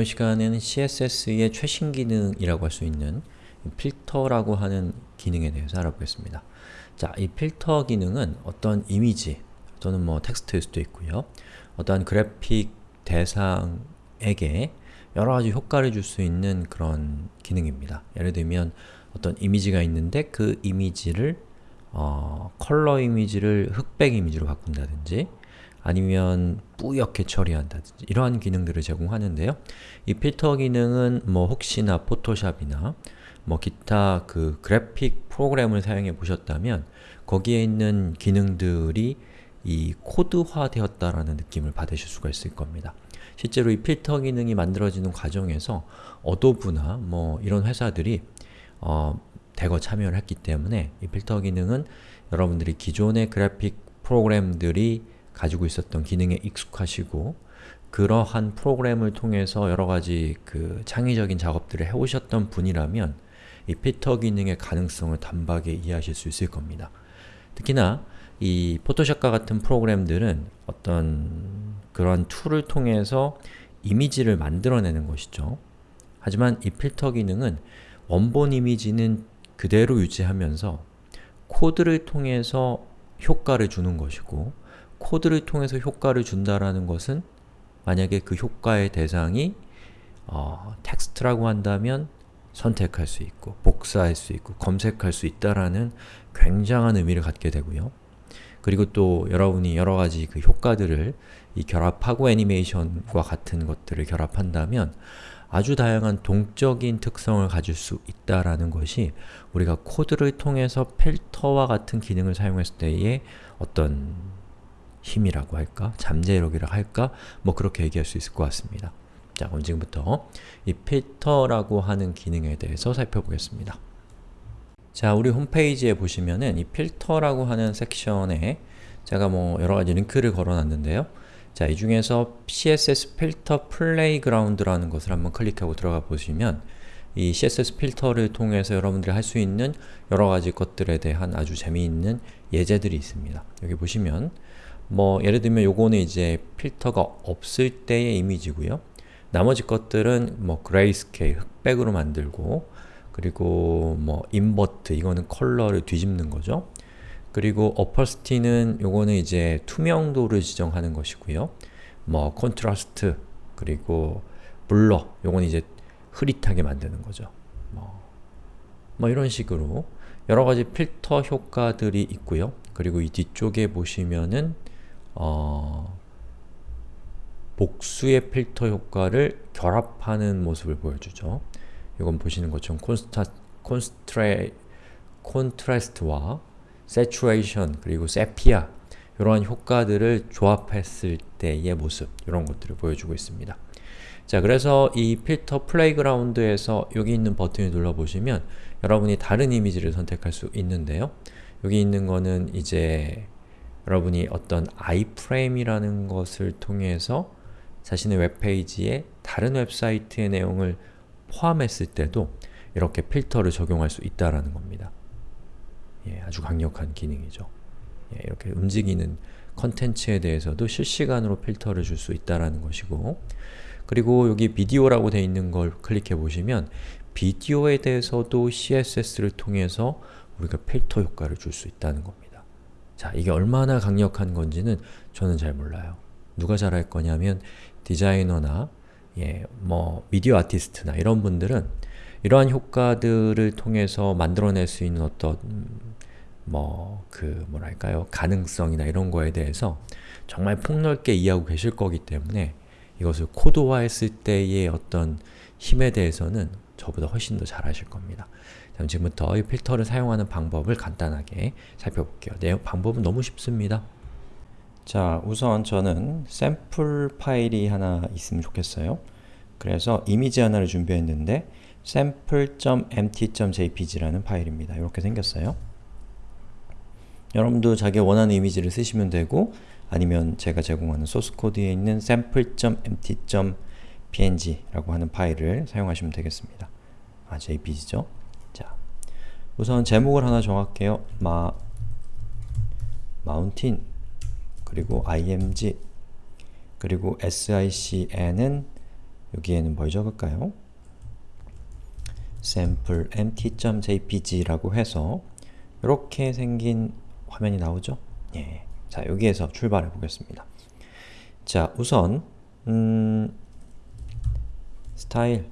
이번 시간에는 CSS의 최신 기능이라고 할 수 있는 필터라고 하는 기능에 대해서 알아보겠습니다. 자, 이 필터 기능은 어떤 이미지 또는 뭐 텍스트일 수도 있고요. 어떠한 그래픽 대상에게 여러 가지 효과를 줄 수 있는 그런 기능입니다. 예를 들면 어떤 이미지가 있는데 그 이미지를 어, 컬러 이미지를 흑백 이미지로 바꾼다든지 아니면 뿌옇게 처리한다든지 이러한 기능들을 제공하는데요. 이 필터 기능은 뭐 혹시나 포토샵이나 뭐 기타 그 그래픽 프로그램을 사용해 보셨다면 거기에 있는 기능들이 이 코드화 되었다라는 느낌을 받으실 수가 있을 겁니다. 실제로 이 필터 기능이 만들어지는 과정에서 어도브나 뭐 이런 회사들이 어, 대거 참여를 했기 때문에 이 필터 기능은 여러분들이 기존의 그래픽 프로그램들이 가지고 있었던 기능에 익숙하시고 그러한 프로그램을 통해서 여러가지 그 창의적인 작업들을 해오셨던 분이라면 이 필터 기능의 가능성을 단박에 이해하실 수 있을 겁니다. 특히나 이 포토샵과 같은 프로그램들은 어떤 그러한 툴을 통해서 이미지를 만들어내는 것이죠. 하지만 이 필터 기능은 원본 이미지는 그대로 유지하면서 코드를 통해서 효과를 주는 것이고 코드를 통해서 효과를 준다라는 것은 만약에 그 효과의 대상이 어, 텍스트라고 한다면 선택할 수 있고 복사할 수 있고 검색할 수 있다라는 굉장한 의미를 갖게 되고요. 그리고 또 여러분이 여러가지 그 효과들을 이 결합하고 애니메이션과 같은 것들을 결합한다면 아주 다양한 동적인 특성을 가질 수 있다라는 것이 우리가 코드를 통해서 필터와 같은 기능을 사용했을 때의 어떤 힘이라고 할까? 잠재력이라고 할까? 뭐 그렇게 얘기할 수 있을 것 같습니다. 자, 그럼 지금부터 이 필터라고 하는 기능에 대해서 살펴보겠습니다. 자, 우리 홈페이지에 보시면은 이 필터라고 하는 섹션에 제가 뭐 여러가지 링크를 걸어놨는데요. 자, 이 중에서 CSS 필터 playground라는 것을 한번 클릭하고 들어가 보시면 이 CSS 필터를 통해서 여러분들이 할 수 있는 여러가지 것들에 대한 아주 재미있는 예제들이 있습니다. 여기 보시면 뭐 예를 들면 요거는 이제 필터가 없을 때의 이미지고요. 나머지 것들은 뭐 grayscale, 흑백으로 만들고 그리고 뭐 invert, 이거는 컬러를 뒤집는 거죠. 그리고 opacity는 요거는 이제 투명도를 지정하는 것이고요. 뭐 콘트라스트, 그리고 blur, 요건 이제 흐릿하게 만드는 거죠. 뭐, 뭐 이런 식으로 여러 가지 필터 효과들이 있고요. 그리고 이 뒤쪽에 보시면은 어, 복수의 필터 효과를 결합하는 모습을 보여주죠. 이건 보시는 것처럼 콘스타, 콘스트레, 콘트라스트와 saturation 그리고 세피아 이러한 효과들을 조합했을 때의 모습 이런 것들을 보여주고 있습니다. 자 그래서 이 필터 playground에서 여기 있는 버튼을 눌러보시면 여러분이 다른 이미지를 선택할 수 있는데요. 여기 있는 거는 이제 여러분이 어떤 iframe이라는 것을 통해서 자신의 웹페이지에 다른 웹사이트의 내용을 포함했을 때도 이렇게 필터를 적용할 수 있다는 겁니다. 예, 아주 강력한 기능이죠. 예, 이렇게 움직이는 컨텐츠에 대해서도 실시간으로 필터를 줄 수 있다는 것이고 그리고 여기 비디오라고 되어 있는 걸 클릭해 보시면 비디오에 대해서도 CSS를 통해서 우리가 필터 효과를 줄 수 있다는 겁니다. 자, 이게 얼마나 강력한 건지는 저는 잘 몰라요. 누가 잘 할 거냐면 디자이너나 예, 뭐 미디어 아티스트나 이런 분들은 이러한 효과들을 통해서 만들어낼 수 있는 어떤 음, 뭐그 뭐랄까요 가능성이나 이런 거에 대해서 정말 폭넓게 이해하고 계실 거기 때문에 이것을 코드화했을 때의 어떤 힘에 대해서는 저보다 훨씬 더잘 아실 겁니다. 지금부터 이 필터를 사용하는 방법을 간단하게 살펴볼게요. 내 방법은 너무 쉽습니다. 자, 우선 저는 샘플 파일이 하나 있으면 좋겠어요. 그래서 이미지 하나를 준비했는데 sample.empty.jpg라는 파일입니다. 이렇게 생겼어요. 여러분도 자기 원하는 이미지를 쓰시면 되고 아니면 제가 제공하는 소스 코드에 있는 sample.empty.png라고 하는 파일을 사용하시면 되겠습니다. 아, jpg죠? 자, 우선 제목을 하나 정할게요. 마, 마운틴 그리고 img 그리고 sicn은 여기에는 뭘 적을까요? sample empty.jpg라고 해서 이렇게 생긴 화면이 나오죠? 예. 자, 여기에서 출발해 보겠습니다. 자, 우선 음, 스타일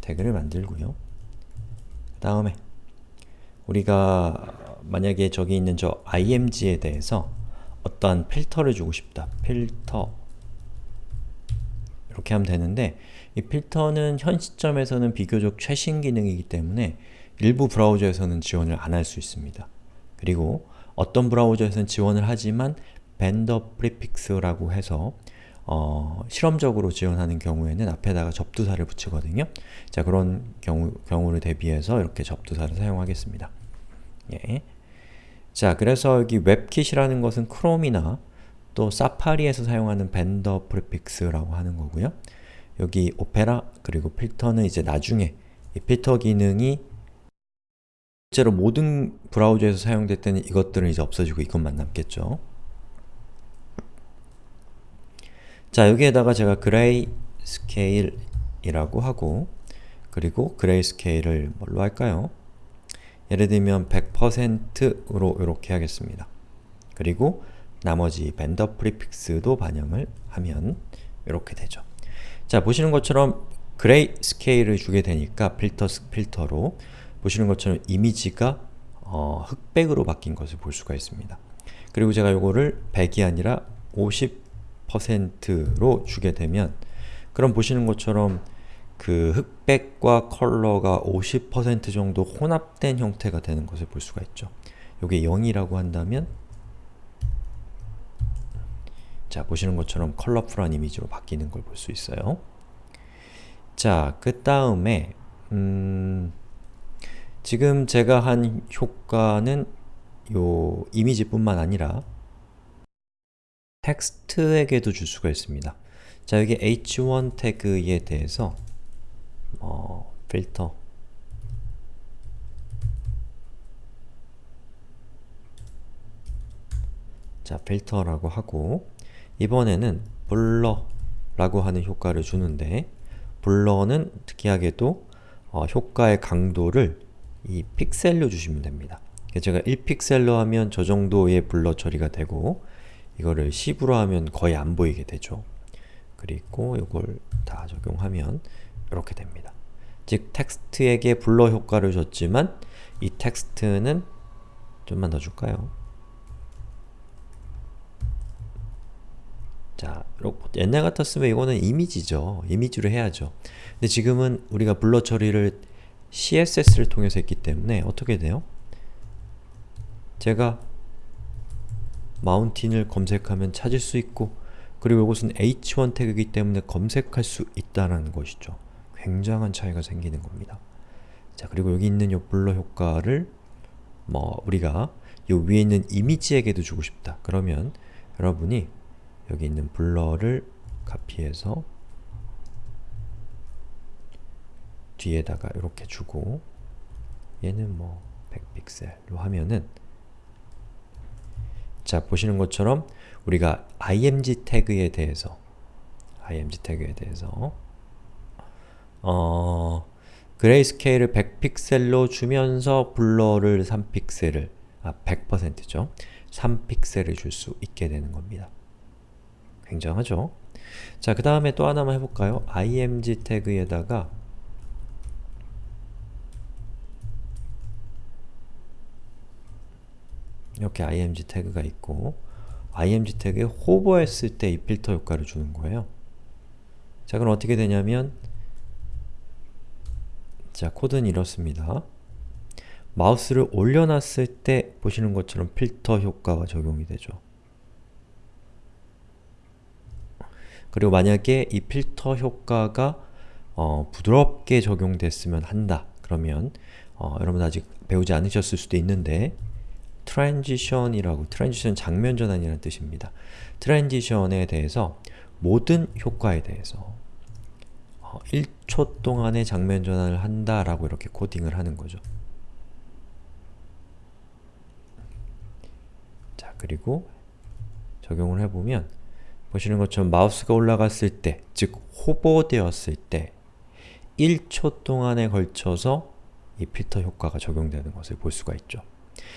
태그를 만들고요. 그 다음에 우리가 만약에 저기 있는 저 img에 대해서 어떠한 필터를 주고 싶다. 필터 이렇게 하면 되는데 이 필터는 현 시점에서는 비교적 최신 기능이기 때문에 일부 브라우저에서는 지원을 안 할 수 있습니다. 그리고 어떤 브라우저에서는 지원을 하지만 vendor prefix라고 해서 어, 실험적으로 지원하는 경우에는 앞에다가 접두사를 붙이거든요. 자, 그런 경우, 경우를 대비해서 이렇게 접두사를 사용하겠습니다. 예. 자, 그래서 여기 webkit이라는 것은 크롬이나 또 사파리에서 사용하는 vendor prefix라고 하는 거고요. 여기 오페라 그리고 필터는 이제 나중에 이 필터 기능이 실제로 모든 브라우저에서 때는 이것들은 이제 없어지고 이것만 남겠죠. 자, 여기에다가 제가 grayscale이라고 하고 그리고 grayscale을 뭘로 할까요? 예를 들면 100%로 이렇게 하겠습니다. 그리고 나머지 vendor prefix도 반영을 하면 이렇게 되죠. 자, 보시는 것처럼 grayscale을 주게 되니까 필터, 필터로 보시는 것처럼 이미지가 어, 흑백으로 바뀐 것을 볼 수가 있습니다. 그리고 제가 이거를 100이 아니라 50% 로 주게 되면 그럼 보시는 것처럼 그 흑백과 컬러가 50% 정도 혼합된 형태가 되는 것을 볼 수가 있죠. 이게 0이라고 한다면 자, 보시는 것처럼 컬러풀한 이미지로 바뀌는 걸 볼 수 있어요. 자, 그 다음에 음, 지금 제가 한 효과는 요 이미지뿐만 아니라 텍스트에게도 줄 수가 있습니다. 자, 여기 h1 태그에 대해서 어, 필터 자, 필터라고 하고 이번에는 블러라고 하는 효과를 주는데 blur는 특이하게도 어, 효과의 강도를 이 픽셀로 주시면 됩니다. 제가 1픽셀로 하면 저 정도의 blur 처리가 되고 이거를 10으로 하면 거의 안 보이게 되죠. 그리고 이걸 다 적용하면 이렇게 됩니다. 즉 텍스트에게 blur 효과를 줬지만 이 텍스트는 좀만 더 줄까요? 자, 옛날 같았으면 이거는 이미지죠. 이미지로 해야죠. 근데 지금은 우리가 블러 처리를 CSS를 통해서 했기 때문에 어떻게 돼요? 제가 마운틴을 검색하면 찾을 수 있고 그리고 이것은 h1 태그이기 때문에 검색할 수 있다는 것이죠. 굉장한 차이가 생기는 겁니다. 자, 그리고 여기 있는 이 블러 효과를 뭐 우리가 이 위에 있는 이미지에게도 주고 싶다. 그러면 여러분이 여기 있는 블러를 카피해서 뒤에다가 이렇게 주고 얘는 뭐 100픽셀로 하면은 자, 보시는 것처럼 우리가 img 태그에 대해서 img 태그에 대해서 어, 그레이스케일을 100픽셀로 주면서 블러를 3픽셀을 아, 100%죠. 3픽셀을 줄 수 있게 되는 겁니다. 굉장하죠? 자, 그 다음에 또 하나만 해볼까요? img 태그에다가 이렇게 img 태그가 있고 img 태그에 호버했을 때 이 필터 효과를 주는 거예요. 자, 그럼 어떻게 되냐면 자, 코드는 이렇습니다. 마우스를 올려놨을 때 보시는 것처럼 필터 효과가 적용이 되죠. 그리고 만약에 이 필터 효과가 어, 부드럽게 적용됐으면 한다. 그러면 어, 여러분 아직 배우지 않으셨을 수도 있는데 transition이라고, transition 장면 전환이라는 뜻입니다. transition에 대해서 모든 효과에 대해서 1초 어, 동안의 장면 전환을 한다라고 이렇게 코딩을 하는 거죠. 자, 그리고 적용을 해보면 보시는 것처럼 마우스가 올라갔을 때, 즉 hover되었을 때 1초 동안에 걸쳐서 이 필터 효과가 적용되는 것을 볼 수가 있죠.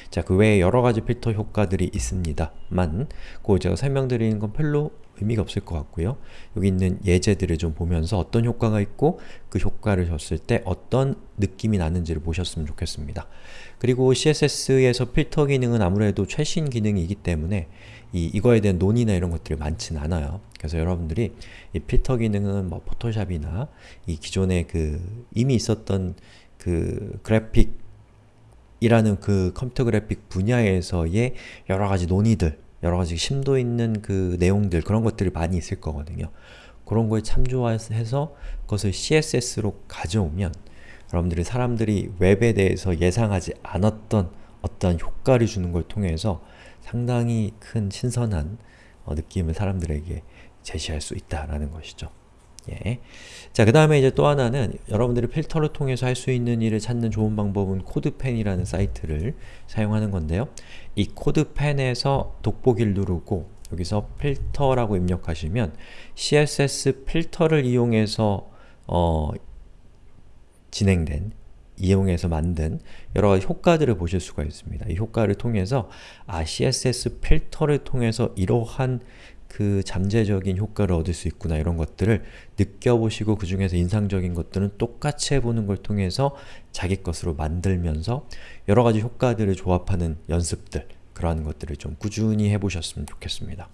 자, 그 외에 여러가지 필터 효과들이 있습니다만 그 제가 설명드리는 건 별로 의미가 없을 것 같고요. 여기 있는 예제들을 좀 보면서 어떤 효과가 있고 그 효과를 줬을 때 어떤 느낌이 나는지를 보셨으면 좋겠습니다. 그리고 CSS에서 필터 기능은 아무래도 최신 기능이기 때문에 이, 이거에 대한 논의나 이런 것들이 많진 않아요. 그래서 여러분들이 이 필터 기능은 뭐 포토샵이나 이 기존에 그 이미 있었던 그 그래픽 이라는 그 컴퓨터 그래픽 분야에서의 여러가지 논의들, 여러가지 심도 있는 그 내용들, 그런 것들이 많이 있을 거거든요. 그런 거에 참조해서 그것을 CSS로 가져오면 여러분들이 사람들이 웹에 대해서 예상하지 않았던 어떤 효과를 주는 걸 통해서 상당히 큰 신선한 어, 느낌을 사람들에게 제시할 수 있다라는 것이죠. 예. 자, 그 다음에 이제 또 하나는 여러분들이 필터를 통해서 할 수 있는 일을 찾는 좋은 방법은 코드펜이라는 사이트를 사용하는 건데요. 이 코드펜에서 돋보기를 누르고 여기서 필터라고 입력하시면 CSS 필터를 이용해서 어, 진행된 이용해서 만든 여러 가지 효과들을 보실 수가 있습니다. 이 효과를 통해서 아, CSS 필터를 통해서 이러한 그 잠재적인 효과를 얻을 수 있구나 이런 것들을 느껴보시고 그 중에서 인상적인 것들은 똑같이 해보는 걸 통해서 자기 것으로 만들면서 여러 가지 효과들을 조합하는 연습들 그러한 것들을 좀 꾸준히 해보셨으면 좋겠습니다.